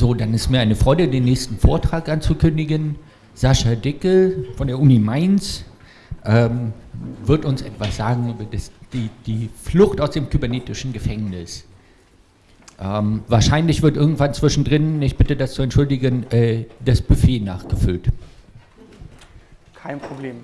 So, dann ist mir eine Freude, den nächsten Vortrag anzukündigen. Sascha Dickel von der Uni Mainz ähm, wird uns etwas sagen über das, die, die, Flucht aus dem kybernetischen Gefängnis. Ähm, wahrscheinlich wird irgendwann zwischendrin, ich bitte das zu entschuldigen, äh, das Buffet nachgefüllt. Kein Problem.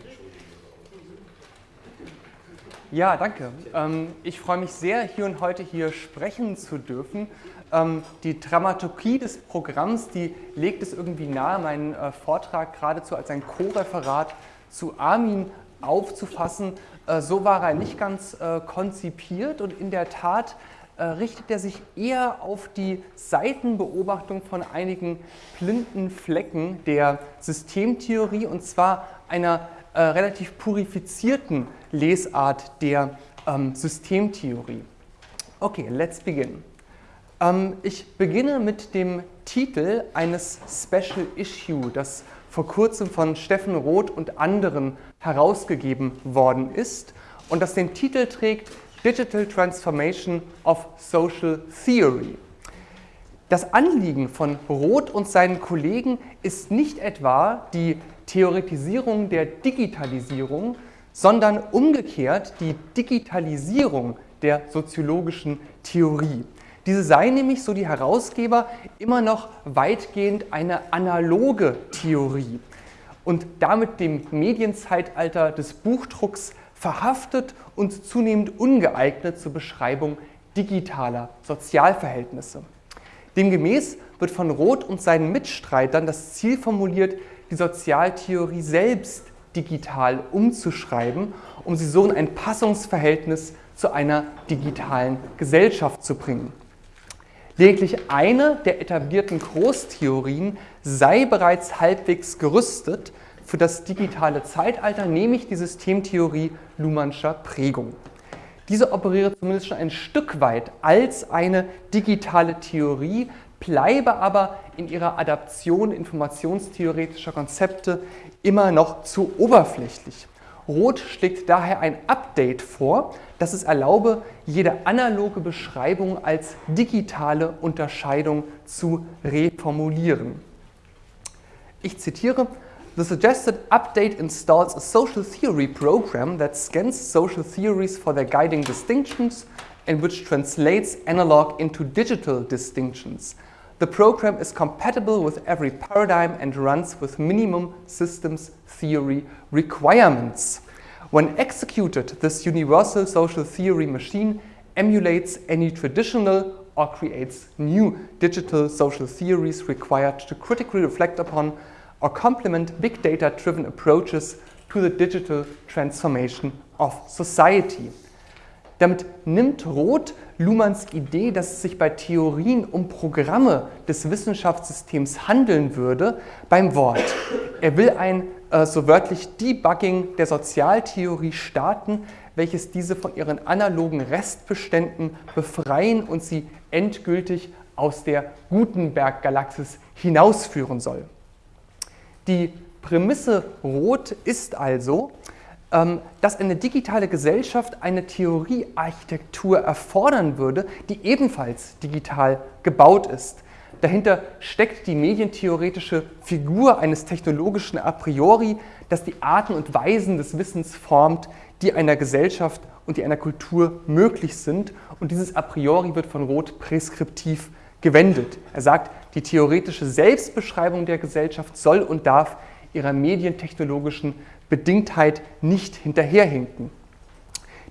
Ja, danke. Ähm, ich freue mich sehr, hier und heute hier sprechen zu dürfen. Ähm, die Dramaturgie des Programms, die legt es irgendwie nahe, meinen äh, Vortrag geradezu als ein Co-Referat zu Armin aufzufassen. Äh, so war er nicht ganz äh, konzipiert und in der Tat richtet er sich eher auf die Seitenbeobachtung von einigen blinden Flecken der Systemtheorie und zwar einer relativ purifizierten Lesart der ähm, Systemtheorie. Okay, let's begin. Ähm, ich beginne mit dem Titel eines Special Issue, das vor kurzem von Steffen Roth und anderen herausgegeben worden ist und das den Titel trägt Digital Transformation of Social Theory. Das Anliegen von Roth und seinen Kollegen ist nicht etwa die Theoretisierung der Digitalisierung, sondern umgekehrt die Digitalisierung der soziologischen Theorie. Diese sei nämlich, so die Herausgeber, immer noch weitgehend eine analoge Theorie und damit dem Medienzeitalter des Buchdrucks verhaftet und zunehmend ungeeignet zur Beschreibung digitaler Sozialverhältnisse. Demgemäß wird von Roth und seinen Mitstreitern das Ziel formuliert, die Sozialtheorie selbst digital umzuschreiben, um sie so in ein Passungsverhältnis zu einer digitalen Gesellschaft zu bringen. Lediglich eine der etablierten Großtheorien sei bereits halbwegs gerüstet für das digitale Zeitalter, nämlich die Systemtheorie Luhmannscher Prägung. Diese operiere zumindest schon ein Stück weit als eine digitale Theorie, bleibe aber in ihrer Adaption informationstheoretischer Konzepte immer noch zu oberflächlich. Roth schlägt daher ein Update vor, das es erlaube, jede analoge Beschreibung als digitale Unterscheidung zu reformulieren. Ich zitiere, The suggested update installs a social theory program that scans social theories for their guiding distinctions and which translates analog into digital distinctions. The program is compatible with every paradigm and runs with minimum systems theory requirements. When executed, this universal social theory machine emulates any traditional or creates new digital social theories required to critically reflect upon or complement big data-driven approaches to the digital transformation of society. Damit nimmt Roth Luhmanns Idee, dass es sich bei Theorien um Programme des Wissenschaftssystems handeln würde, beim Wort. Er will ein äh, so wörtlich Debugging der Sozialtheorie starten, welches diese von ihren analogen Restbeständen befreien und sie endgültig aus der Gutenberg-Galaxis hinausführen soll. Die Prämisse Rot ist also, dass eine digitale Gesellschaft eine Theoriearchitektur erfordern würde, die ebenfalls digital gebaut ist. Dahinter steckt die medientheoretische Figur eines technologischen A priori, das die Arten und Weisen des Wissens formt, die einer Gesellschaft und die einer Kultur möglich sind. Und dieses A priori wird von Roth präskriptiv gewendet. Er sagt, die theoretische Selbstbeschreibung der Gesellschaft soll und darf ihrer medientechnologischen Bedingtheit nicht hinterherhinken.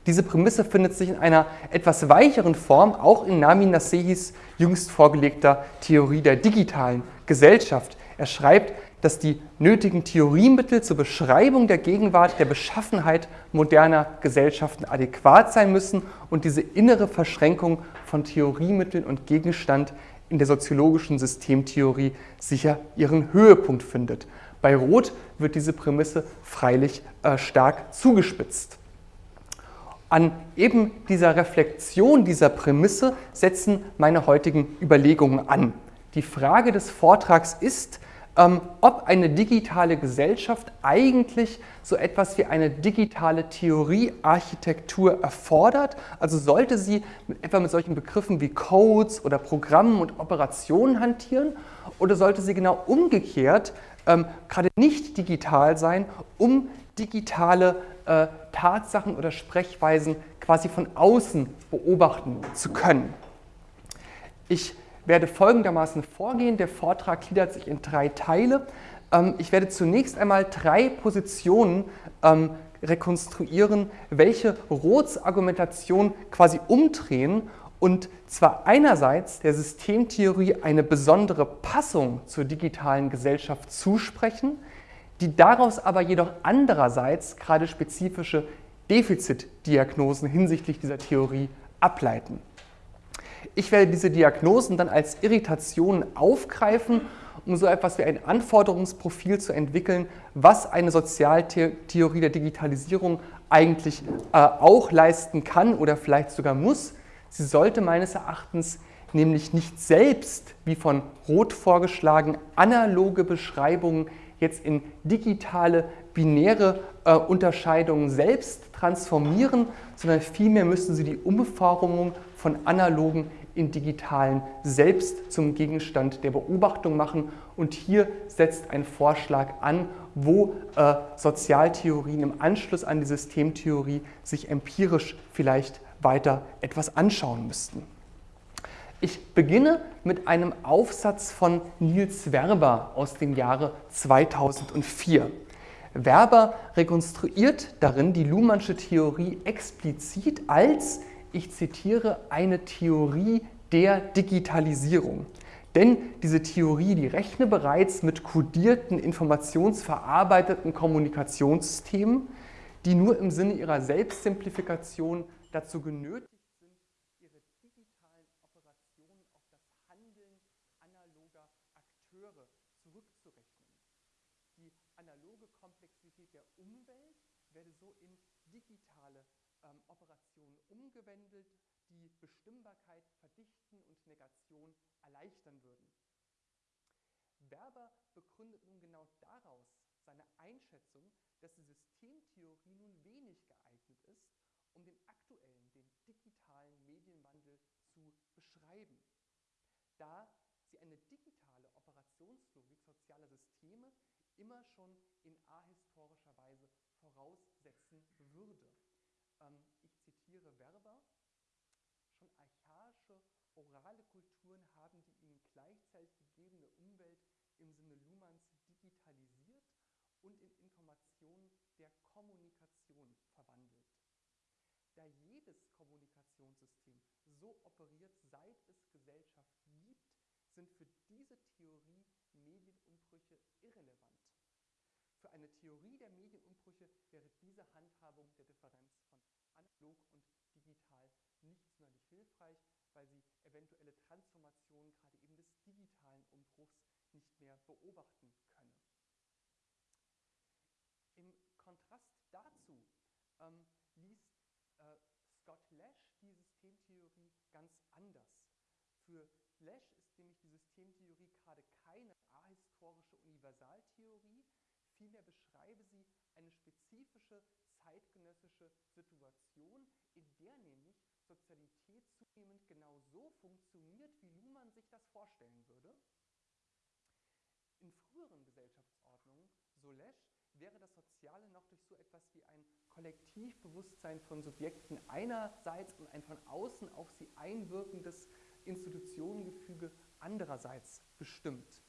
Diese Prämisse findet sich in einer etwas weicheren Form auch in Nami Nasehis jüngst vorgelegter Theorie der digitalen Gesellschaft. Er schreibt, dass die nötigen Theoriemittel zur Beschreibung der Gegenwart der Beschaffenheit moderner Gesellschaften adäquat sein müssen und diese innere Verschränkung von Theoriemitteln und Gegenstand in der soziologischen Systemtheorie sicher ihren Höhepunkt findet. Bei Roth wird diese Prämisse freilich äh, stark zugespitzt. An eben dieser Reflexion dieser Prämisse setzen meine heutigen Überlegungen an. Die Frage des Vortrags ist, ähm, ob eine digitale Gesellschaft eigentlich so etwas wie eine digitale Theoriearchitektur erfordert. Also sollte sie mit, etwa mit solchen Begriffen wie Codes oder Programmen und Operationen hantieren oder sollte sie genau umgekehrt ähm, gerade nicht digital sein, um digitale äh, Tatsachen oder Sprechweisen quasi von außen beobachten zu können. Ich werde folgendermaßen vorgehen. Der Vortrag gliedert sich in drei Teile. Ähm, ich werde zunächst einmal drei Positionen ähm, rekonstruieren, welche Roths Argumentation quasi umdrehen und zwar einerseits der Systemtheorie eine besondere Passung zur digitalen Gesellschaft zusprechen, die daraus aber jedoch andererseits gerade spezifische Defizitdiagnosen hinsichtlich dieser Theorie ableiten. Ich werde diese Diagnosen dann als Irritationen aufgreifen, um so etwas wie ein Anforderungsprofil zu entwickeln, was eine Sozialtheorie der Digitalisierung eigentlich äh, auch leisten kann oder vielleicht sogar muss. Sie sollte meines Erachtens nämlich nicht selbst, wie von Roth vorgeschlagen, analoge Beschreibungen jetzt in digitale, binäre äh, Unterscheidungen selbst transformieren, sondern vielmehr müssen sie die Umformung von analogen in digitalen selbst zum Gegenstand der Beobachtung machen. Und hier setzt ein Vorschlag an, wo äh, Sozialtheorien im Anschluss an die Systemtheorie sich empirisch vielleicht weiter etwas anschauen müssten. Ich beginne mit einem Aufsatz von Niels Werber aus dem Jahre 2004. Werber rekonstruiert darin die Luhmannsche Theorie explizit als ich zitiere, eine Theorie der Digitalisierung. Denn diese Theorie, die rechne bereits mit kodierten, informationsverarbeiteten Kommunikationssystemen, die nur im Sinne ihrer Selbstsimplifikation dazu genötigt sind, ihre digitalen Operationen auf das Handeln analoger Akteure zurückzurechnen. Die analoge Komplexität der Umwelt werde so in digitale ähm, Operationen umgewandelt, die Bestimmbarkeit verdichten und Negation erleichtern würden. Werber begründet nun genau daraus seine Einschätzung, dass die Systemtheorie nun wenig um den aktuellen, den digitalen Medienwandel zu beschreiben, da sie eine digitale Operationslogik sozialer Systeme immer schon in ahistorischer Weise voraussetzen würde. Ähm, ich zitiere Werber, schon archaische orale Kulturen haben die ihnen gleichzeitig gegebene Umwelt im Sinne Luhmanns digitalisiert und in Informationen der Kommunikation verwandelt. Da jedes Kommunikationssystem so operiert, seit es Gesellschaft gibt, sind für diese Theorie Medienumbrüche irrelevant. Für eine Theorie der Medienumbrüche wäre diese Handhabung der Differenz von analog und digital nicht sonderlich hilfreich, weil sie eventuelle Transformationen gerade eben des digitalen Umbruchs nicht mehr beobachten könne. Im Kontrast dazu ähm, liest äh, Scott Lash die Systemtheorie ganz anders. Für Lash ist nämlich die Systemtheorie gerade keine ahistorische Universaltheorie, Vielmehr beschreibe sie eine spezifische zeitgenössische Situation, in der nämlich Sozialität zunehmend genau so funktioniert, wie Luhmann sich das vorstellen würde. In früheren Gesellschaftsordnungen, so Lesch, wäre das Soziale noch durch so etwas wie ein Kollektivbewusstsein von Subjekten einerseits und ein von außen auf sie einwirkendes Institutionengefüge andererseits bestimmt.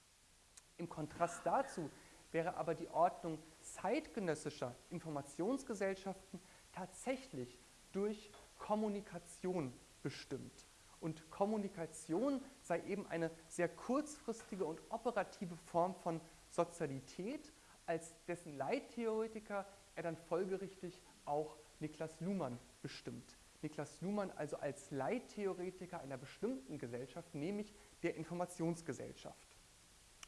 Im Kontrast dazu wäre aber die Ordnung zeitgenössischer Informationsgesellschaften tatsächlich durch Kommunikation bestimmt. Und Kommunikation sei eben eine sehr kurzfristige und operative Form von Sozialität, als dessen Leittheoretiker er dann folgerichtig auch Niklas Luhmann bestimmt. Niklas Luhmann also als Leittheoretiker einer bestimmten Gesellschaft, nämlich der Informationsgesellschaft.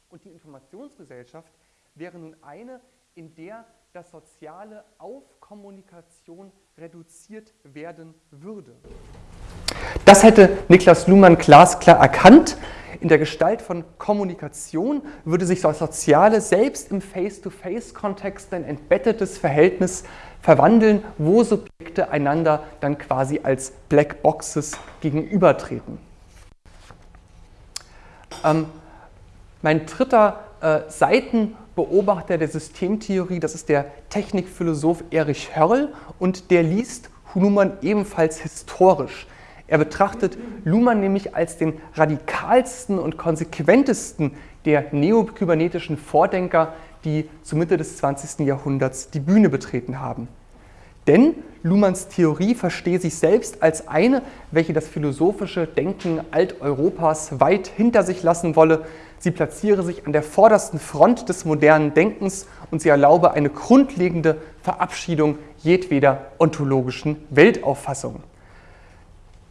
Und die Informationsgesellschaft wäre nun eine, in der das Soziale auf Kommunikation reduziert werden würde. Das hätte Niklas Luhmann glasklar erkannt. In der Gestalt von Kommunikation würde sich das Soziale selbst im Face-to-Face-Kontext ein entbettetes Verhältnis verwandeln, wo Subjekte einander dann quasi als Black Boxes gegenübertreten. Ähm, mein dritter äh, Seitenbeobachter der Systemtheorie, das ist der Technikphilosoph Erich Hörl und der liest Luhmann ebenfalls historisch. Er betrachtet Luhmann nämlich als den radikalsten und konsequentesten der neokybernetischen Vordenker, die zur Mitte des 20. Jahrhunderts die Bühne betreten haben. Denn Luhmanns Theorie verstehe sich selbst als eine, welche das philosophische Denken Alteuropas weit hinter sich lassen wolle. Sie platziere sich an der vordersten Front des modernen Denkens und sie erlaube eine grundlegende Verabschiedung jedweder ontologischen Weltauffassung.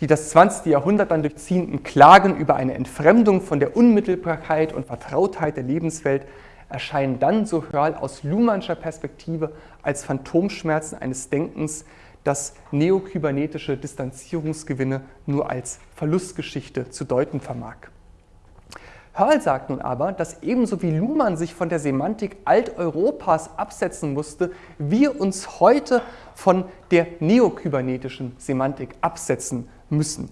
Die das 20. Jahrhundert dann durchziehenden Klagen über eine Entfremdung von der Unmittelbarkeit und Vertrautheit der Lebenswelt erscheinen dann, so Hörl, aus Luhmannscher Perspektive als Phantomschmerzen eines Denkens, das neokybernetische Distanzierungsgewinne nur als Verlustgeschichte zu deuten vermag. Hörl sagt nun aber, dass ebenso wie Luhmann sich von der Semantik Alteuropas absetzen musste, wir uns heute von der neokybernetischen Semantik absetzen müssen.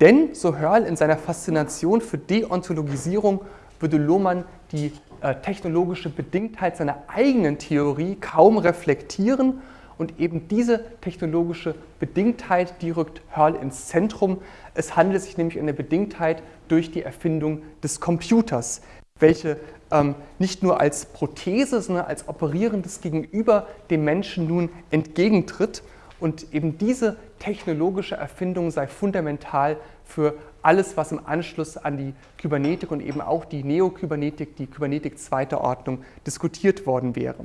Denn, so Hörl in seiner Faszination für Deontologisierung, würde Lohmann die äh, technologische Bedingtheit seiner eigenen Theorie kaum reflektieren und eben diese technologische Bedingtheit, die rückt Hörl ins Zentrum. Es handelt sich nämlich um eine Bedingtheit durch die Erfindung des Computers, welche ähm, nicht nur als Prothese, sondern als operierendes Gegenüber dem Menschen nun entgegentritt. Und eben diese technologische Erfindung sei fundamental für alles, was im Anschluss an die Kybernetik und eben auch die Neokybernetik, die Kybernetik zweiter Ordnung, diskutiert worden wäre.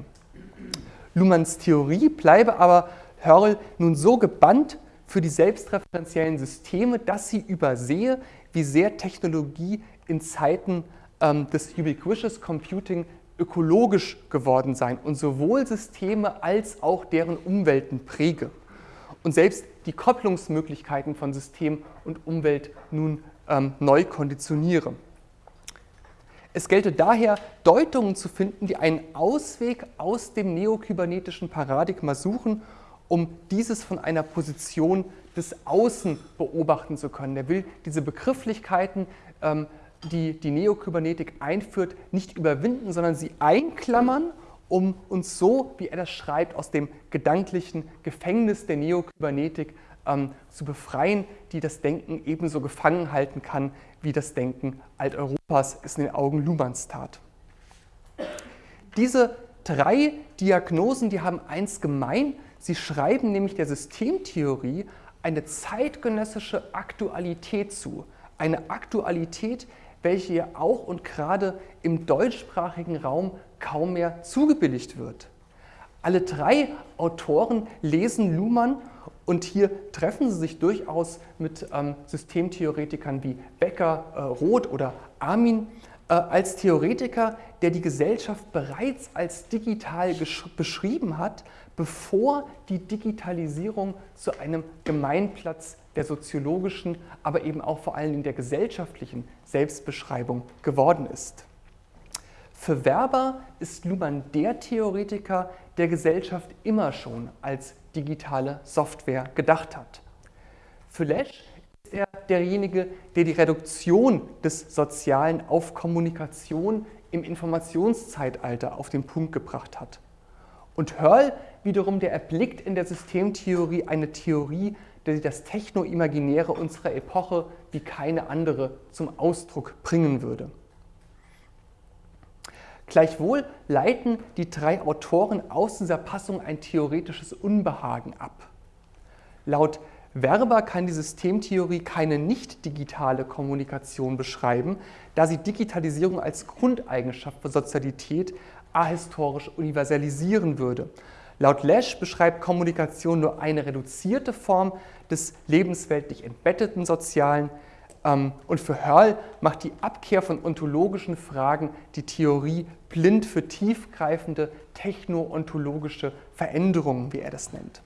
Luhmanns Theorie bleibe aber Hörl nun so gebannt für die selbstreferenziellen Systeme, dass sie übersehe, wie sehr Technologie in Zeiten ähm, des Ubiquitous Computing ökologisch geworden sein und sowohl Systeme als auch deren Umwelten präge und selbst die Kopplungsmöglichkeiten von System und Umwelt nun ähm, neu konditioniere. Es gelte daher, Deutungen zu finden, die einen Ausweg aus dem neokybernetischen Paradigma suchen, um dieses von einer Position des Außen beobachten zu können. Er will diese Begrifflichkeiten, ähm, die die Neokybernetik einführt, nicht überwinden, sondern sie einklammern um uns so, wie er das schreibt, aus dem gedanklichen Gefängnis der Neokybernetik ähm, zu befreien, die das Denken ebenso gefangen halten kann, wie das Denken Alteuropas es in den Augen Luhmanns tat. Diese drei Diagnosen, die haben eins gemein, sie schreiben nämlich der Systemtheorie eine zeitgenössische Aktualität zu. Eine Aktualität, welche ja auch und gerade im deutschsprachigen Raum kaum mehr zugebilligt wird. Alle drei Autoren lesen Luhmann und hier treffen sie sich durchaus mit ähm, Systemtheoretikern wie Becker, äh, Roth oder Armin äh, als Theoretiker, der die Gesellschaft bereits als digital beschrieben hat, bevor die Digitalisierung zu einem Gemeinplatz der soziologischen, aber eben auch vor allem der gesellschaftlichen Selbstbeschreibung geworden ist. Für Werber ist Luhmann der Theoretiker, der Gesellschaft immer schon als digitale Software gedacht hat. Für Lesch ist er derjenige, der die Reduktion des Sozialen auf Kommunikation im Informationszeitalter auf den Punkt gebracht hat. Und Hörl wiederum, der erblickt in der Systemtheorie eine Theorie, die das Techno-Imaginäre unserer Epoche wie keine andere zum Ausdruck bringen würde. Gleichwohl leiten die drei Autoren aus dieser Passung ein theoretisches Unbehagen ab. Laut Werber kann die Systemtheorie keine nicht-digitale Kommunikation beschreiben, da sie Digitalisierung als Grundeigenschaft für Sozialität ahistorisch universalisieren würde. Laut Lesch beschreibt Kommunikation nur eine reduzierte Form des lebensweltlich entbetteten Sozialen, und für Hörl macht die Abkehr von ontologischen Fragen die Theorie blind für tiefgreifende techno-ontologische Veränderungen, wie er das nennt.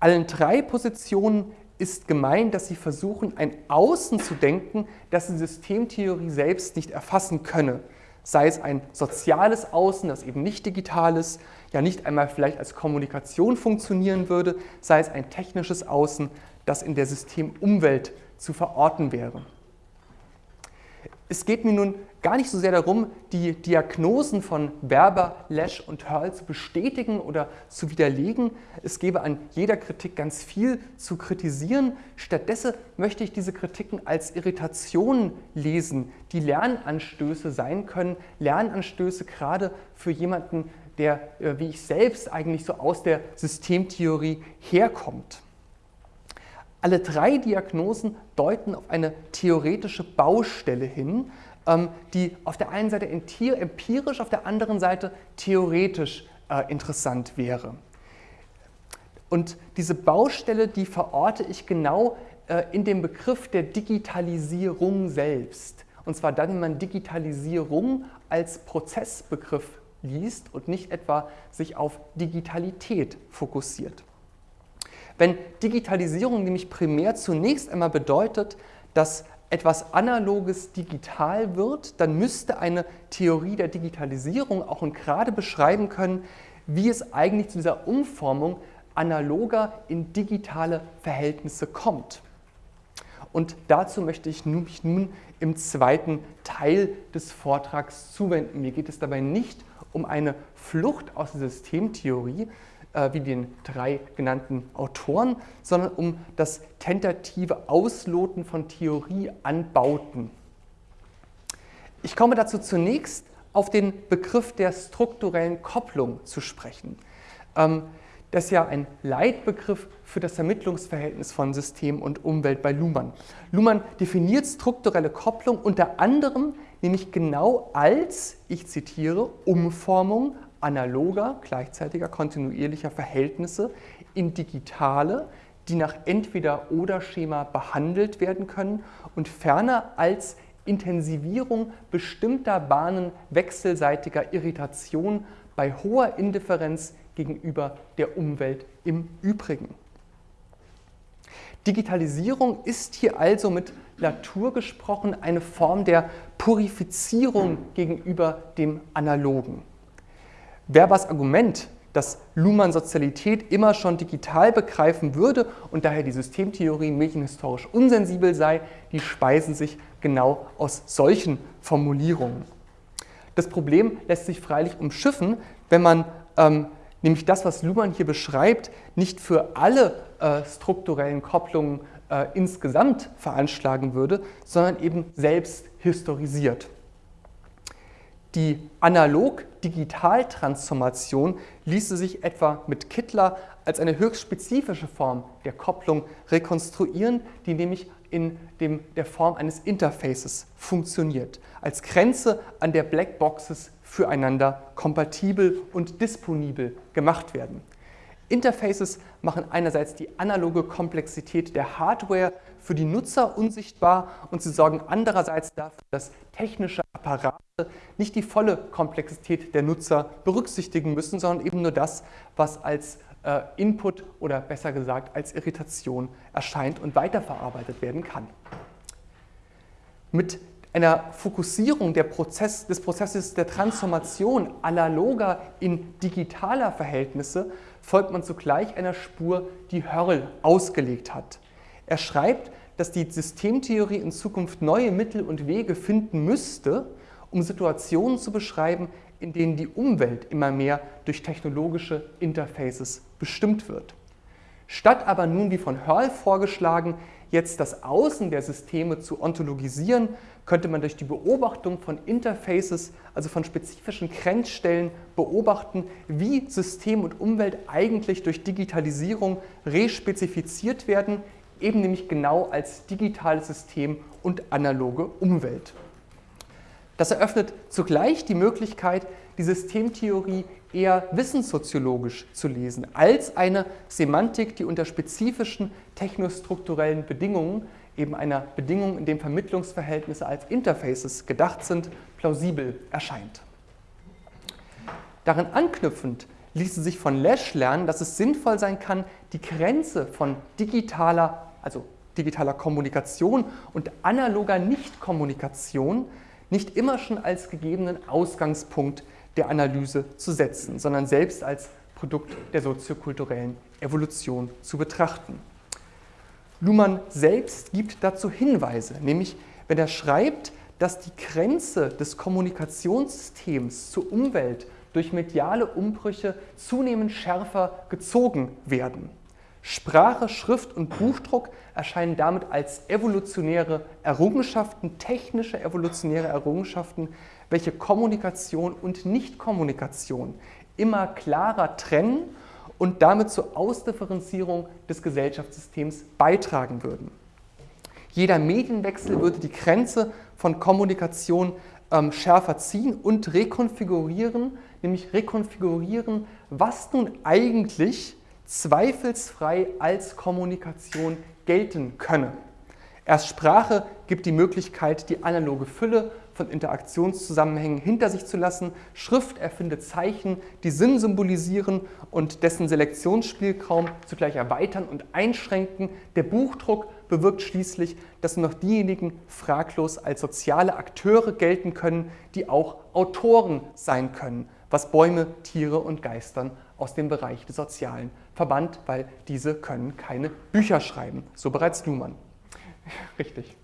Allen drei Positionen ist gemeint, dass sie versuchen, ein Außen zu denken, das die Systemtheorie selbst nicht erfassen könne. Sei es ein soziales Außen, das eben nicht digital ist, ja nicht einmal vielleicht als Kommunikation funktionieren würde, sei es ein technisches Außen, das in der Systemumwelt zu verorten wäre. Es geht mir nun gar nicht so sehr darum, die Diagnosen von Werber, Lesch und Hörl zu bestätigen oder zu widerlegen. Es gäbe an jeder Kritik ganz viel zu kritisieren. Stattdessen möchte ich diese Kritiken als Irritationen lesen, die Lernanstöße sein können. Lernanstöße gerade für jemanden, der, äh, wie ich selbst, eigentlich so aus der Systemtheorie herkommt. Alle drei Diagnosen deuten auf eine theoretische Baustelle hin, ähm, die auf der einen Seite empirisch, auf der anderen Seite theoretisch äh, interessant wäre. Und diese Baustelle, die verorte ich genau äh, in dem Begriff der Digitalisierung selbst. Und zwar dann, wenn man Digitalisierung als Prozessbegriff liest und nicht etwa sich auf Digitalität fokussiert. Wenn Digitalisierung nämlich primär zunächst einmal bedeutet, dass etwas Analoges digital wird, dann müsste eine Theorie der Digitalisierung auch und gerade beschreiben können, wie es eigentlich zu dieser Umformung analoger in digitale Verhältnisse kommt. Und dazu möchte ich mich nun im zweiten Teil des Vortrags zuwenden. Mir geht es dabei nicht um eine Flucht aus der Systemtheorie, äh, wie den drei genannten Autoren, sondern um das tentative Ausloten von Theorieanbauten. Ich komme dazu zunächst auf den Begriff der strukturellen Kopplung zu sprechen. Ähm, das ist ja ein Leitbegriff für das Vermittlungsverhältnis von System und Umwelt bei Luhmann. Luhmann definiert strukturelle Kopplung unter anderem nämlich genau als, ich zitiere, Umformung analoger, gleichzeitiger, kontinuierlicher Verhältnisse in digitale, die nach Entweder-Oder-Schema behandelt werden können und ferner als Intensivierung bestimmter Bahnen wechselseitiger Irritation bei hoher Indifferenz gegenüber der Umwelt im Übrigen. Digitalisierung ist hier also mit Latour gesprochen eine Form der Purifizierung gegenüber dem Analogen. Werbers Argument, dass Luhmann Sozialität immer schon digital begreifen würde und daher die Systemtheorie medienhistorisch unsensibel sei, die speisen sich genau aus solchen Formulierungen. Das Problem lässt sich freilich umschiffen, wenn man ähm, nämlich das, was Luhmann hier beschreibt, nicht für alle äh, strukturellen Kopplungen äh, insgesamt veranschlagen würde, sondern eben selbst historisiert. Die Analog-Digital-Transformation ließe sich etwa mit Kittler als eine höchst spezifische Form der Kopplung rekonstruieren, die nämlich in dem, der Form eines Interfaces funktioniert, als Grenze, an der Blackboxes füreinander kompatibel und disponibel gemacht werden. Interfaces machen einerseits die analoge Komplexität der Hardware für die Nutzer unsichtbar und sie sorgen andererseits dafür, dass technische Apparate nicht die volle Komplexität der Nutzer berücksichtigen müssen, sondern eben nur das, was als äh, Input oder besser gesagt als Irritation erscheint und weiterverarbeitet werden kann. Mit einer Fokussierung Prozess, des Prozesses der Transformation analoger in digitaler Verhältnisse folgt man zugleich einer Spur, die Hörl ausgelegt hat. Er schreibt, dass die Systemtheorie in Zukunft neue Mittel und Wege finden müsste, um Situationen zu beschreiben, in denen die Umwelt immer mehr durch technologische Interfaces bestimmt wird. Statt aber nun, wie von Hörl vorgeschlagen, jetzt das Außen der Systeme zu ontologisieren, könnte man durch die Beobachtung von Interfaces, also von spezifischen Grenzstellen, beobachten, wie System und Umwelt eigentlich durch Digitalisierung respezifiziert werden, eben nämlich genau als digitales System und analoge Umwelt. Das eröffnet zugleich die Möglichkeit, die Systemtheorie eher wissenssoziologisch zu lesen, als eine Semantik, die unter spezifischen technostrukturellen Bedingungen, eben einer Bedingung, in dem Vermittlungsverhältnisse als Interfaces gedacht sind, plausibel erscheint. Darin anknüpfend ließe sich von Lesch lernen, dass es sinnvoll sein kann, die Grenze von digitaler also digitaler Kommunikation und analoger Nichtkommunikation nicht immer schon als gegebenen Ausgangspunkt der Analyse zu setzen, sondern selbst als Produkt der soziokulturellen Evolution zu betrachten. Luhmann selbst gibt dazu Hinweise, nämlich wenn er schreibt, dass die Grenze des Kommunikationssystems zur Umwelt durch mediale Umbrüche zunehmend schärfer gezogen werden. Sprache, Schrift und Buchdruck erscheinen damit als evolutionäre Errungenschaften, technische evolutionäre Errungenschaften, welche Kommunikation und Nichtkommunikation immer klarer trennen und damit zur Ausdifferenzierung des Gesellschaftssystems beitragen würden. Jeder Medienwechsel würde die Grenze von Kommunikation ähm, schärfer ziehen und rekonfigurieren, nämlich rekonfigurieren, was nun eigentlich zweifelsfrei als Kommunikation gelten könne. Erst Sprache gibt die Möglichkeit, die analoge Fülle von Interaktionszusammenhängen hinter sich zu lassen. Schrift erfindet Zeichen, die Sinn symbolisieren und dessen Selektionsspielraum zugleich erweitern und einschränken. Der Buchdruck bewirkt schließlich, dass nur noch diejenigen fraglos als soziale Akteure gelten können, die auch Autoren sein können, was Bäume, Tiere und Geistern aus dem Bereich des Sozialen verbannt, weil diese können keine Bücher schreiben. So bereits Luhmann. Richtig.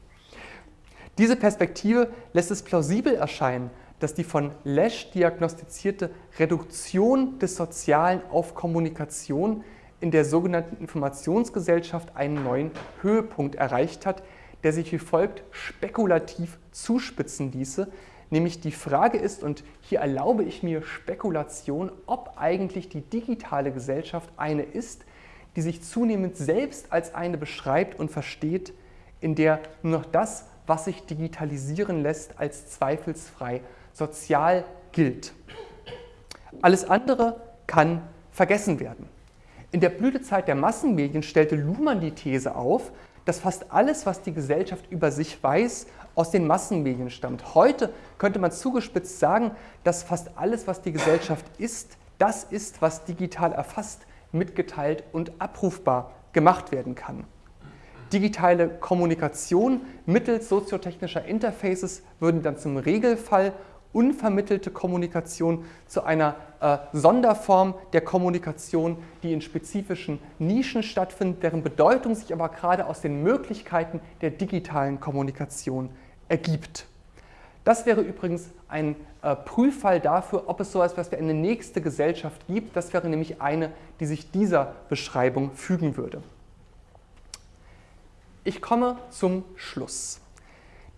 Diese Perspektive lässt es plausibel erscheinen, dass die von Lesch diagnostizierte Reduktion des Sozialen auf Kommunikation in der sogenannten Informationsgesellschaft einen neuen Höhepunkt erreicht hat, der sich wie folgt spekulativ zuspitzen ließe, nämlich die Frage ist, und hier erlaube ich mir Spekulation, ob eigentlich die digitale Gesellschaft eine ist, die sich zunehmend selbst als eine beschreibt und versteht, in der nur noch das, was sich digitalisieren lässt, als zweifelsfrei sozial gilt. Alles andere kann vergessen werden. In der Blütezeit der Massenmedien stellte Luhmann die These auf, dass fast alles, was die Gesellschaft über sich weiß, aus den Massenmedien stammt. Heute könnte man zugespitzt sagen, dass fast alles, was die Gesellschaft ist, das ist, was digital erfasst, mitgeteilt und abrufbar gemacht werden kann. Digitale Kommunikation mittels soziotechnischer Interfaces würden dann zum Regelfall unvermittelte Kommunikation zu einer äh, Sonderform der Kommunikation, die in spezifischen Nischen stattfindet, deren Bedeutung sich aber gerade aus den Möglichkeiten der digitalen Kommunikation ergibt. Das wäre übrigens ein äh, Prüffall dafür, ob es so etwas wie eine nächste Gesellschaft gibt. Das wäre nämlich eine, die sich dieser Beschreibung fügen würde. Ich komme zum Schluss.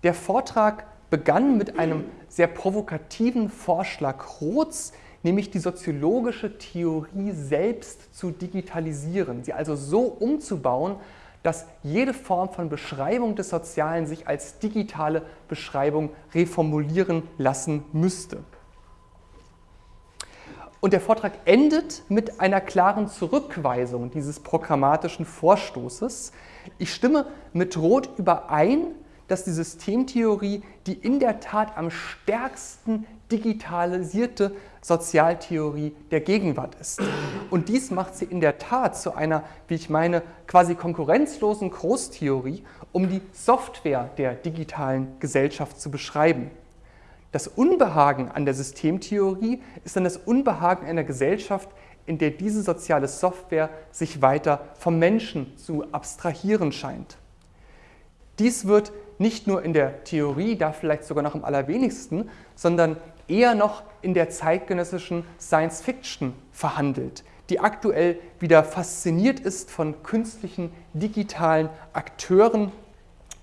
Der Vortrag begann mit einem sehr provokativen Vorschlag Roths, nämlich die soziologische Theorie selbst zu digitalisieren, sie also so umzubauen, dass jede Form von Beschreibung des Sozialen sich als digitale Beschreibung reformulieren lassen müsste. Und der Vortrag endet mit einer klaren Zurückweisung dieses programmatischen Vorstoßes, ich stimme mit Roth überein, dass die Systemtheorie die in der Tat am stärksten digitalisierte Sozialtheorie der Gegenwart ist. Und dies macht sie in der Tat zu einer, wie ich meine, quasi konkurrenzlosen Großtheorie, um die Software der digitalen Gesellschaft zu beschreiben. Das Unbehagen an der Systemtheorie ist dann das Unbehagen einer Gesellschaft, in der diese soziale Software sich weiter vom Menschen zu abstrahieren scheint. Dies wird nicht nur in der Theorie, da vielleicht sogar noch am allerwenigsten, sondern eher noch in der zeitgenössischen Science Fiction verhandelt, die aktuell wieder fasziniert ist von künstlichen digitalen Akteuren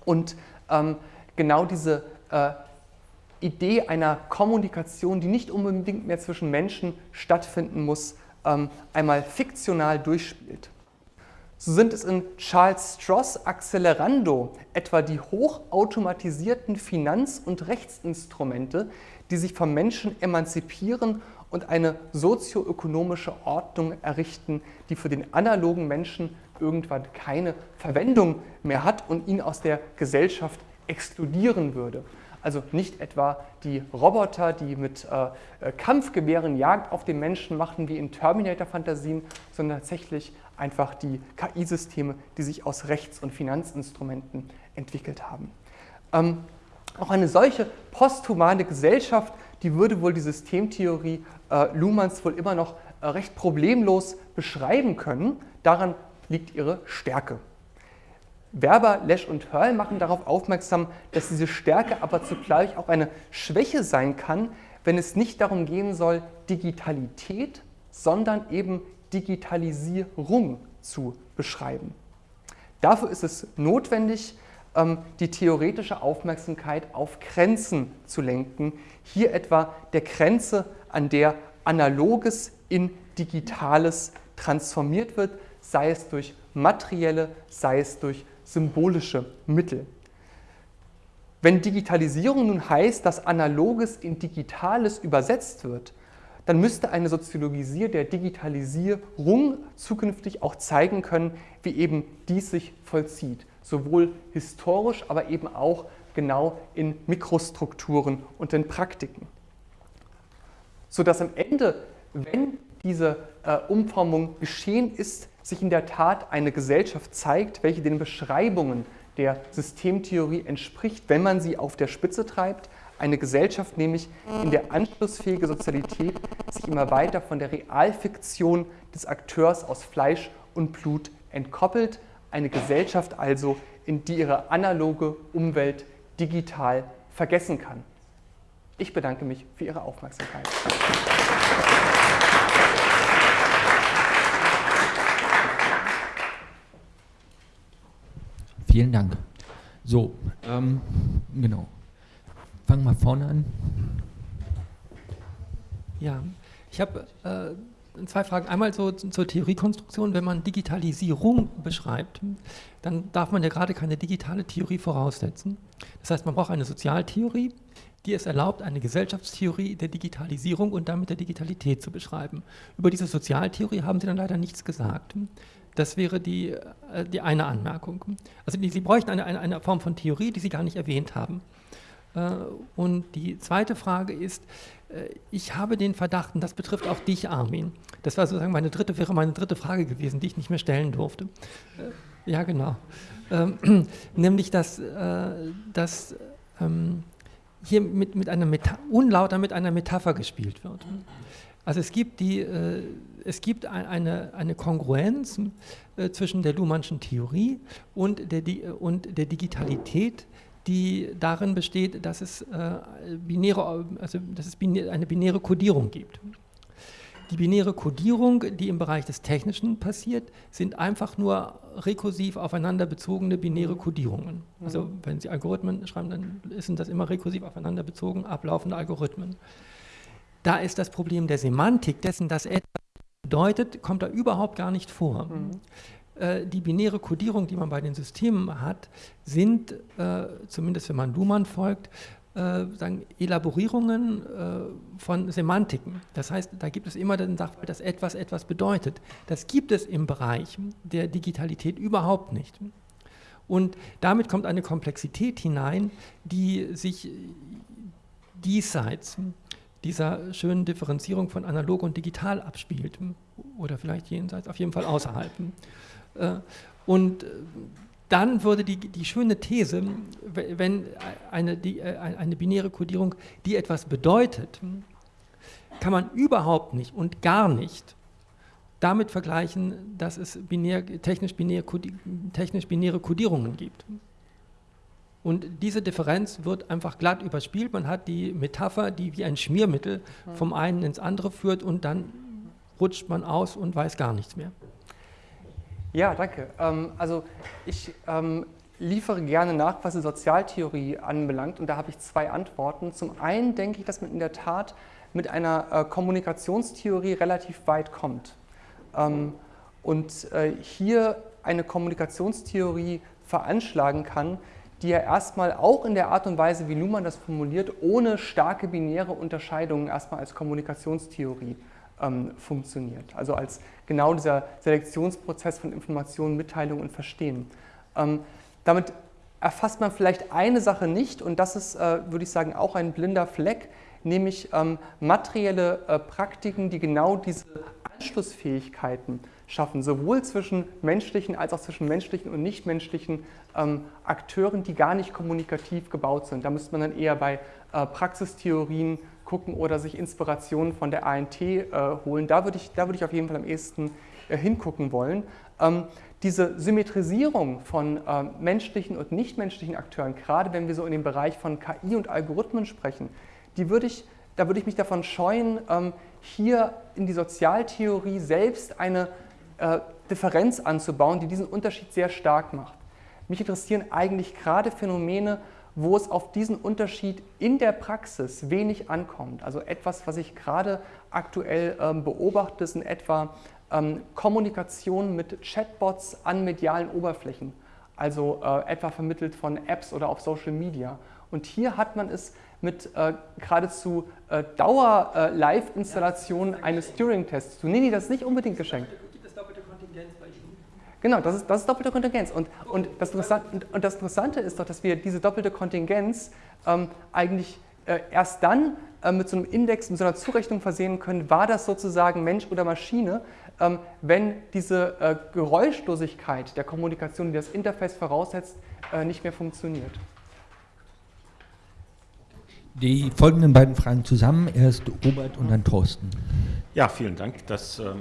und ähm, genau diese äh, Idee einer Kommunikation, die nicht unbedingt mehr zwischen Menschen stattfinden muss, ähm, einmal fiktional durchspielt. So sind es in Charles Stross Accelerando etwa die hochautomatisierten Finanz- und Rechtsinstrumente, die sich vom Menschen emanzipieren und eine sozioökonomische Ordnung errichten, die für den analogen Menschen irgendwann keine Verwendung mehr hat und ihn aus der Gesellschaft exkludieren würde. Also nicht etwa die Roboter, die mit äh, äh, Kampfgewehren Jagd auf den Menschen machen, wie in Terminator-Fantasien, sondern tatsächlich einfach die KI-Systeme, die sich aus Rechts- und Finanzinstrumenten entwickelt haben. Ähm, auch eine solche posthumane Gesellschaft, die würde wohl die Systemtheorie äh, Luhmanns wohl immer noch äh, recht problemlos beschreiben können. Daran liegt ihre Stärke. Werber, Lesch und Hörl machen darauf aufmerksam, dass diese Stärke aber zugleich auch eine Schwäche sein kann, wenn es nicht darum gehen soll, Digitalität, sondern eben Digitalisierung zu beschreiben. Dafür ist es notwendig, die theoretische Aufmerksamkeit auf Grenzen zu lenken. Hier etwa der Grenze, an der Analoges in Digitales transformiert wird, sei es durch materielle, sei es durch symbolische Mittel. Wenn Digitalisierung nun heißt, dass Analoges in Digitales übersetzt wird, dann müsste eine Soziologie der Digitalisierung zukünftig auch zeigen können, wie eben dies sich vollzieht. Sowohl historisch, aber eben auch genau in Mikrostrukturen und in Praktiken. Sodass am Ende, wenn diese äh, Umformung geschehen ist, sich in der Tat eine Gesellschaft zeigt, welche den Beschreibungen der Systemtheorie entspricht, wenn man sie auf der Spitze treibt. Eine Gesellschaft nämlich, in der anschlussfähige Sozialität sich immer weiter von der Realfiktion des Akteurs aus Fleisch und Blut entkoppelt. Eine Gesellschaft also, in die ihre analoge Umwelt digital vergessen kann. Ich bedanke mich für Ihre Aufmerksamkeit. Vielen Dank. So, ähm, genau. Fangen wir vorne an. Ja, ich habe äh, zwei Fragen. Einmal so zur Theoriekonstruktion. Wenn man Digitalisierung beschreibt, dann darf man ja gerade keine digitale Theorie voraussetzen. Das heißt, man braucht eine Sozialtheorie, die es erlaubt, eine Gesellschaftstheorie der Digitalisierung und damit der Digitalität zu beschreiben. Über diese Sozialtheorie haben Sie dann leider nichts gesagt. Das wäre die, äh, die eine Anmerkung. Also Sie bräuchten eine, eine, eine, Form von Theorie, die Sie gar nicht erwähnt haben. Äh, und die zweite Frage ist, äh, ich habe den Verdacht, und das betrifft auch dich, Armin, das war sozusagen meine dritte, wäre meine dritte Frage gewesen, die ich nicht mehr stellen durfte. Ja, genau. Ähm, nämlich, dass, dass ähm, hier mit, mit einer Meta unlauter mit einer Metapher gespielt wird. Also es gibt, die, äh, es gibt eine, eine Kongruenz äh, zwischen der Luhmannschen Theorie und der, und der Digitalität, die darin besteht, dass es, äh, binäre, also, dass es binä eine binäre Kodierung gibt. Die binäre Kodierung, die im Bereich des Technischen passiert, sind einfach nur rekursiv aufeinander bezogene binäre Kodierungen. Also wenn Sie Algorithmen schreiben, dann sind das immer rekursiv aufeinander bezogen ablaufende Algorithmen. Da ist das Problem der Semantik, dessen, dass etwas bedeutet, kommt da überhaupt gar nicht vor. Mhm. Äh, die binäre Kodierung, die man bei den Systemen hat, sind, äh, zumindest wenn man Luhmann folgt, äh, sagen, Elaborierungen von Semantiken. Das heißt, da gibt es immer den Sachverhalt, dass etwas etwas bedeutet. Das gibt es im Bereich der Digitalität überhaupt nicht. Und damit kommt eine Komplexität hinein, die sich diesseits dieser schönen Differenzierung von analog und digital abspielt. Oder vielleicht jenseits, auf jeden Fall außerhalb. Äh, und dann würde die, die schöne These, wenn eine, die, äh, eine binäre Kodierung, die etwas bedeutet, kann man überhaupt nicht und gar nicht damit vergleichen, dass es binär, technisch, binär, technisch binäre Kodierungen gibt. Und diese Differenz wird einfach glatt überspielt. Man hat die Metapher, die wie ein Schmiermittel vom einen ins andere führt und dann rutscht man aus und weiß gar nichts mehr. Ja, danke. Ähm, also ich ähm, liefere gerne nach, was die Sozialtheorie anbelangt und da habe ich zwei Antworten. Zum einen denke ich, dass man in der Tat mit einer äh, Kommunikationstheorie relativ weit kommt. Ähm, und äh, hier eine Kommunikationstheorie veranschlagen kann, die ja erstmal auch in der Art und Weise, wie Luhmann das formuliert, ohne starke binäre Unterscheidungen erstmal als Kommunikationstheorie ähm, funktioniert. Also als genau dieser Selektionsprozess von Informationen, Mitteilung und Verstehen. Ähm, damit erfasst man vielleicht eine Sache nicht und das ist, äh, würde ich sagen, auch ein blinder Fleck, nämlich ähm, materielle äh, Praktiken, die genau diese Anschlussfähigkeiten schaffen, sowohl zwischen menschlichen als auch zwischen menschlichen und nichtmenschlichen ähm, Akteuren, die gar nicht kommunikativ gebaut sind. Da müsste man dann eher bei äh, Praxistheorien gucken oder sich Inspirationen von der ANT äh, holen. Da würde ich, würd ich auf jeden Fall am ehesten äh, hingucken wollen. Ähm, diese Symmetrisierung von äh, menschlichen und nichtmenschlichen Akteuren, gerade wenn wir so in dem Bereich von KI und Algorithmen sprechen, die würde ich, da würde ich mich davon scheuen, ähm, hier in die Sozialtheorie selbst eine äh, Differenz anzubauen, die diesen Unterschied sehr stark macht. Mich interessieren eigentlich gerade Phänomene, wo es auf diesen Unterschied in der Praxis wenig ankommt. Also etwas, was ich gerade aktuell ähm, beobachte, sind etwa ähm, Kommunikation mit Chatbots an medialen Oberflächen, also äh, etwa vermittelt von Apps oder auf Social Media. Und hier hat man es mit äh, geradezu äh, Dauer-Live-Installation eines Turing-Tests zu. Nee, nee, das ist nicht unbedingt geschenkt. Gibt es doppelte Kontingenz bei Ihnen? Genau, das ist, das ist doppelte Kontingenz. Und, und, das und, und, das Interessante ist doch, dass wir diese doppelte Kontingenz ähm, eigentlich äh, erst dann äh, mit so einem Index, mit so einer Zurechnung versehen können, war das sozusagen Mensch oder Maschine, ähm, wenn diese äh, Geräuschlosigkeit der Kommunikation, die das Interface voraussetzt, äh, nicht mehr funktioniert. Die folgenden beiden Fragen zusammen, erst Robert und dann Thorsten. Ja, vielen Dank. Das ähm,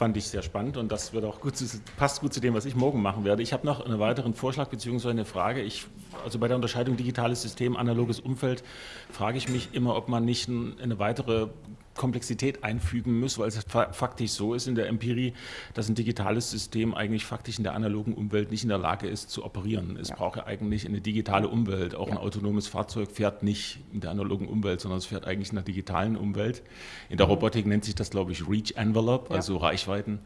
fand ich sehr spannend und das wird auch gut zu, passt gut zu dem, was ich morgen machen werde. Ich habe noch einen weiteren Vorschlag bzw. eine Frage. Ich, also bei der Unterscheidung digitales System, analoges Umfeld, frage ich mich immer, ob man nicht eine weitere Komplexität einfügen muss, weil es faktisch so ist in der Empirie, dass ein digitales System eigentlich faktisch in der analogen Umwelt nicht in der Lage ist zu operieren. Es ja. braucht ja eigentlich eine digitale Umwelt. Auch ja. ein autonomes Fahrzeug fährt nicht in der analogen Umwelt, sondern es fährt eigentlich in der digitalen Umwelt. In der mhm. Robotik nennt sich das, glaube ich, Reach Envelope, also Reichweiten.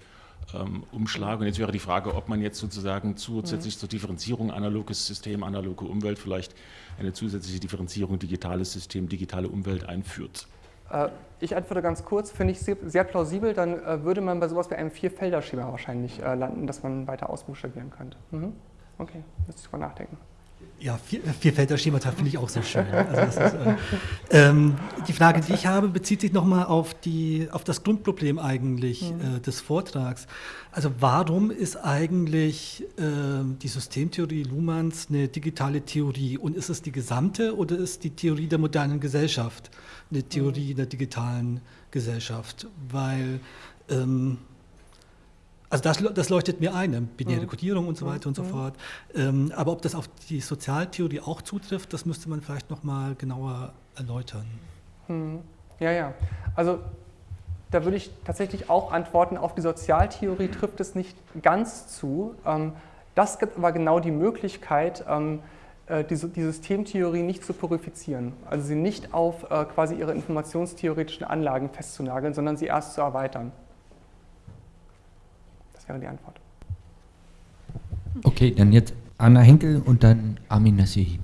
Ähm, Umschlag. Und jetzt wäre die Frage, ob man jetzt sozusagen zusätzlich mhm. zur Differenzierung analoges System, analoge Umwelt vielleicht eine zusätzliche Differenzierung digitales System, digitale Umwelt einführt. Äh, ich antworte ganz kurz, finde ich sehr plausibel, dann äh, würde man bei sowas wie einem Vierfelder-Schema wahrscheinlich äh, landen, dass man weiter ausbuchstabieren könnte. Mhm. Okay, müsste ich drüber nachdenken. Ja, Vierfelder-Schemata finde ich auch sehr schön. Also ist, äh, ähm, die Frage, die ich habe, bezieht sich nochmal auf, auf das Grundproblem eigentlich mhm. äh, des Vortrags. Also warum ist eigentlich äh, die Systemtheorie Luhmanns eine digitale Theorie? Und ist es die gesamte oder ist die Theorie der modernen Gesellschaft eine Theorie mhm. der digitalen Gesellschaft? Weil ähm, also das, das, leuchtet mir ein, binäre mhm. Kodierung und so weiter und so mhm. fort. Ähm, aber ob das auf die Sozialtheorie auch zutrifft, das müsste man vielleicht nochmal genauer erläutern. Mhm. Ja, ja. Also da würde ich tatsächlich auch antworten, auf die Sozialtheorie trifft es nicht ganz zu. Ähm, das gibt aber genau die Möglichkeit, ähm, äh, die, die, Systemtheorie nicht zu purifizieren. Also sie nicht auf äh, quasi ihre informationstheoretischen Anlagen festzunageln, sondern sie erst zu erweitern. Das wäre die Antwort. Okay, dann jetzt Anna Henkel und dann Armin Nassihi.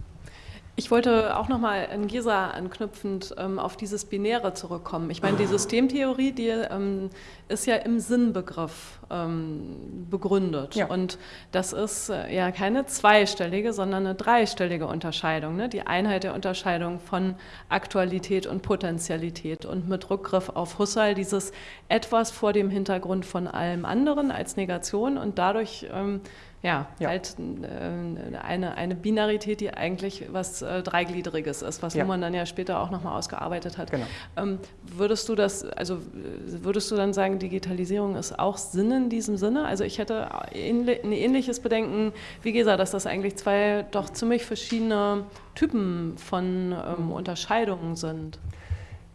Ich wollte auch nochmal an Gesa anknüpfend ähm, auf dieses Binäre zurückkommen. Ich meine, die Systemtheorie, die ähm, ist ja im Sinnbegriff ähm, begründet. Ja. Und das ist äh, ja keine zweistellige, sondern eine dreistellige Unterscheidung. Ne? Die Einheit der Unterscheidung von Aktualität und Potentialität. Und mit Rückgriff auf Husserl dieses etwas vor dem Hintergrund von allem anderen als Negation und dadurch ähm, ja, ja, halt äh, eine, eine Binarität, die eigentlich was äh, Dreigliedriges ist, was ja. Luhmann dann ja später auch nochmal ausgearbeitet hat. Genau. Ähm, würdest du das, also würdest du dann sagen, Digitalisierung ist auch Sinn in diesem Sinne? Also ich hätte ein ähnliches Bedenken wie Gesa, dass das eigentlich zwei doch ziemlich verschiedene Typen von ähm, mhm. Unterscheidungen sind.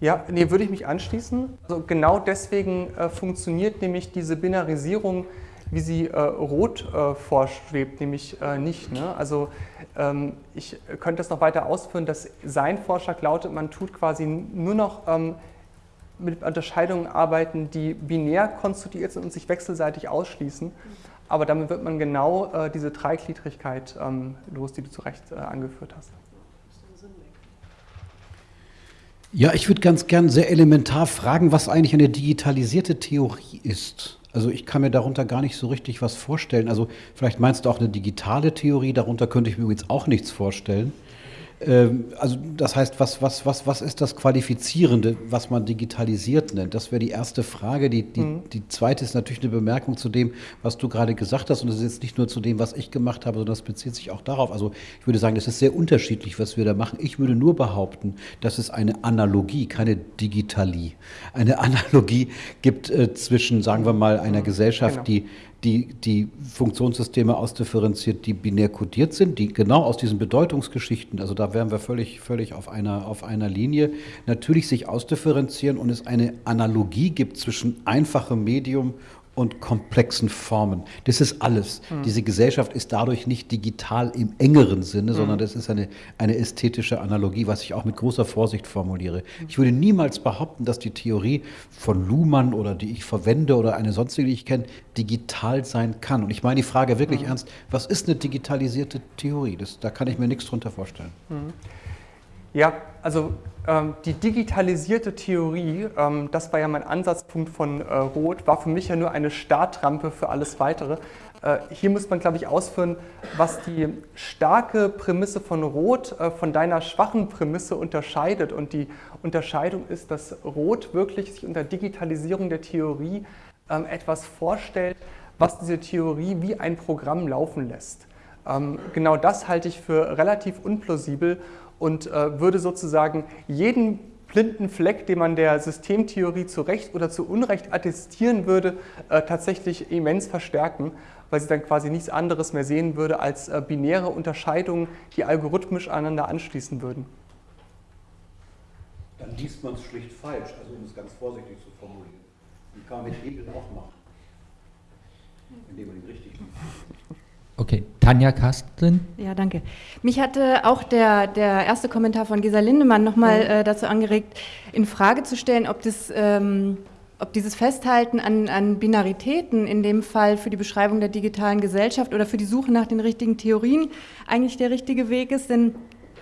Ja, nee, würde ich mich anschließen. Also genau deswegen äh, funktioniert nämlich diese Binarisierung wie sie äh, rot äh, vorschwebt, nämlich äh, nicht. Ne? Also ähm, ich könnte das noch weiter ausführen, dass sein Vorschlag lautet, man tut quasi nur noch ähm, mit Unterscheidungen arbeiten, die binär konstituiert sind und sich wechselseitig ausschließen. Aber damit wird man genau äh, diese Dreigliedrigkeit ähm, los, die du zu Recht äh, angeführt hast. Ja, ich würde ganz gern sehr elementar fragen, was eigentlich eine digitalisierte Theorie ist. Also ich kann mir darunter gar nicht so richtig was vorstellen. Also vielleicht meinst du auch eine digitale Theorie, darunter könnte ich mir übrigens auch nichts vorstellen. Ähm, also das heißt, was, was, was, was ist das Qualifizierende, was man digitalisiert nennt? Das wäre die erste Frage. Die, die, mhm. die zweite ist natürlich eine Bemerkung zu dem, was du gerade gesagt hast. Und das ist jetzt nicht nur zu dem, was ich gemacht habe, sondern das bezieht sich auch darauf. Also ich würde sagen, das ist sehr unterschiedlich, was wir da machen. Ich würde nur behaupten, dass es eine Analogie, keine Digitalie, eine Analogie gibt äh, zwischen, sagen wir mal, einer mhm. Gesellschaft, genau. die die, die Funktionssysteme ausdifferenziert, die binär kodiert sind, die genau aus diesen Bedeutungsgeschichten, also da wären wir völlig, völlig auf, einer, auf einer Linie, natürlich sich ausdifferenzieren und es eine Analogie gibt zwischen einfachem Medium und komplexen Formen. Das ist alles. Mhm. Diese Gesellschaft ist dadurch nicht digital im engeren Sinne, mhm. sondern das ist eine, eine ästhetische Analogie, was ich auch mit großer Vorsicht formuliere. Mhm. Ich würde niemals behaupten, dass die Theorie von Luhmann oder die ich verwende oder eine sonstige, die ich kenne, digital sein kann. Und ich meine die Frage wirklich mhm. ernst, was ist eine digitalisierte Theorie? Das, da kann ich mir nichts drunter vorstellen. Ja, also ähm, die digitalisierte Theorie, ähm, das war ja mein Ansatzpunkt von äh, Roth, war für mich ja nur eine Startrampe für alles Weitere. Äh, hier muss man, glaube ich, ausführen, was die starke Prämisse von Roth äh, von deiner schwachen Prämisse unterscheidet. Und die Unterscheidung ist, dass Roth wirklich sich unter Digitalisierung der Theorie ähm, etwas vorstellt, was diese Theorie wie ein Programm laufen lässt. Genau das halte ich für relativ unplausibel und äh, würde sozusagen jeden blinden Fleck, den man der Systemtheorie zu Recht oder zu Unrecht attestieren würde, äh, tatsächlich immens verstärken, weil sie dann quasi nichts anderes mehr sehen würde als äh, binäre Unterscheidungen, die algorithmisch aneinander anschließen würden. Dann liest man es schlicht falsch, also um es ganz vorsichtig zu formulieren. Die kann man mit Hegel auch machen, indem man ihn richtig liest. Okay, Tanja Kasten. Ja, danke. Mich hatte auch der, der erste Kommentar von Gesa Lindemann nochmal mhm. äh, dazu angeregt, in Frage zu stellen, ob, das, ähm, ob dieses Festhalten an, an Binaritäten in dem Fall für die Beschreibung der digitalen Gesellschaft oder für die Suche nach den richtigen Theorien eigentlich der richtige Weg ist. Denn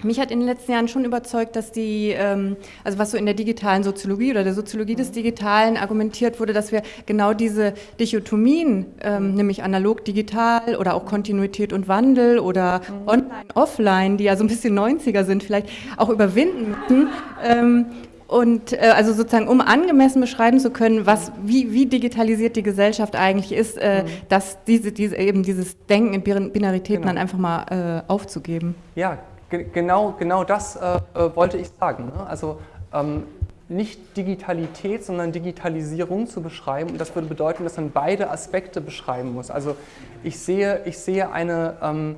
mich hat in den letzten Jahren schon überzeugt, dass die, ähm, also was so in der digitalen Soziologie oder der Soziologie des Digitalen argumentiert wurde, dass wir genau diese Dichotomien, ähm, nämlich analog, digital oder auch Kontinuität und Wandel oder online, offline, die ja so ein bisschen 90er sind, vielleicht auch überwinden müssen. Ähm, und äh, also sozusagen, um angemessen beschreiben zu können, was, wie, wie digitalisiert die Gesellschaft eigentlich ist, äh, mhm. dass diese, diese, eben dieses Denken in Binaritäten genau. dann einfach mal äh, aufzugeben. Ja, genau, genau das äh, äh, wollte ich sagen. Ne? Also ähm, nicht Digitalität, sondern Digitalisierung zu beschreiben. Und das würde bedeuten, dass man beide Aspekte beschreiben muss. Also ich sehe, ich sehe eine ähm,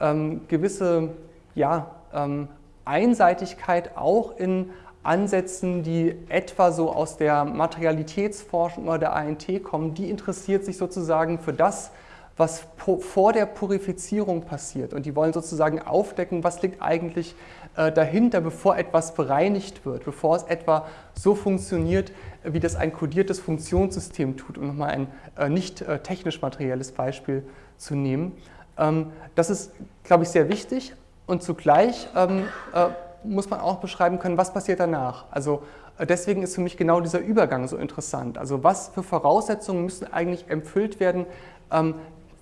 ähm, gewisse ja, ähm, Einseitigkeit auch in Ansätzen, die etwa so aus der Materialitätsforschung oder der ANT kommen. Die interessiert sich sozusagen für das, was vor der Purifizierung passiert. Und die wollen sozusagen aufdecken, was liegt eigentlich äh, dahinter, bevor etwas bereinigt wird, bevor es etwa so funktioniert, wie das ein kodiertes Funktionssystem tut, um nochmal ein äh, nicht äh, technisch materielles Beispiel zu nehmen. Ähm, das ist, glaube ich, sehr wichtig und zugleich ähm, muss man auch beschreiben können, was passiert danach. Also deswegen ist für mich genau dieser Übergang so interessant. Also was für Voraussetzungen müssen eigentlich erfüllt werden, ähm,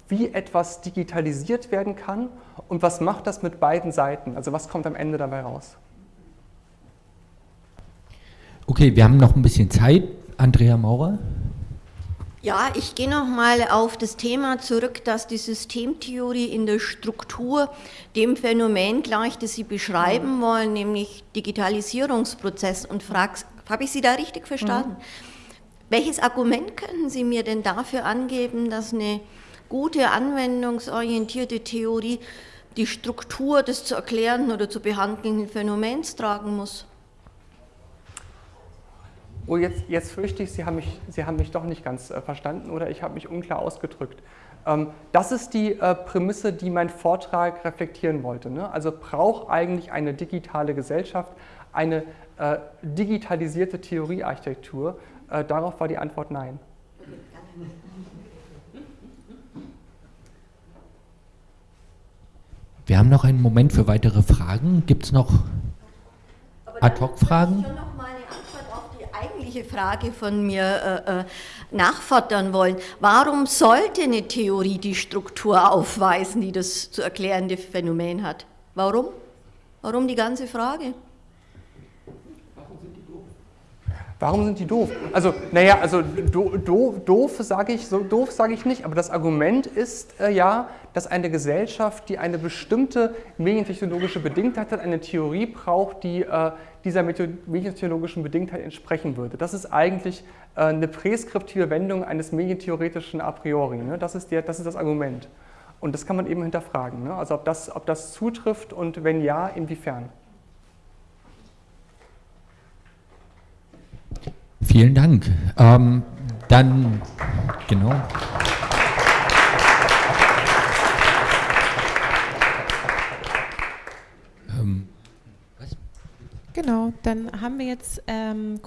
wie etwas digitalisiert werden kann und was macht das mit beiden Seiten? Also was kommt am Ende dabei raus? Okay, wir haben noch ein bisschen Zeit. Andrea Maurer. Ja, ich gehe nochmal auf das Thema zurück, dass die Systemtheorie in der Struktur dem Phänomen gleicht, das Sie beschreiben mhm. wollen, nämlich Digitalisierungsprozess und frage, habe ich Sie da richtig verstanden? Mhm. Welches Argument können Sie mir denn dafür angeben, dass eine gute anwendungsorientierte Theorie die Struktur des zu erklärenden oder zu behandelnden Phänomens tragen muss. Oh, jetzt, jetzt fürchte ich, Sie haben, mich, Sie haben mich doch nicht ganz äh, verstanden oder ich habe mich unklar ausgedrückt. Ähm, das ist die äh, Prämisse, die mein Vortrag reflektieren wollte. Ne? Also braucht eigentlich eine digitale Gesellschaft eine äh, digitalisierte Theoriearchitektur? Äh, darauf war die Antwort nein. Wir haben noch einen Moment für weitere Fragen. Gibt es noch Ad-Hoc-Fragen? Ich schon noch mal eine Antwort auf die eigentliche Frage von mir äh, äh, nachfordern wollen. Warum sollte eine Theorie die Struktur aufweisen, die das zu erklärende Phänomen hat? Warum? Warum die ganze Frage? Warum sind die doof? Also, naja, also do, do, doof sage ich, so doof sage ich nicht, aber das Argument ist äh, ja, dass eine Gesellschaft, die eine bestimmte medientechnologische Bedingtheit hat, eine Theorie braucht, die äh, dieser medientechnologischen Bedingtheit entsprechen würde. Das ist eigentlich äh, eine präskriptive Wendung eines medientheoretischen A priori. Ne? Das, ist der, das ist das Argument. Und das kann man eben hinterfragen. Ne? Also ob das, ob das zutrifft und wenn ja, inwiefern. Vielen Dank. Ähm, dann, genau. Ähm, Genau, dann haben wir jetzt ähm,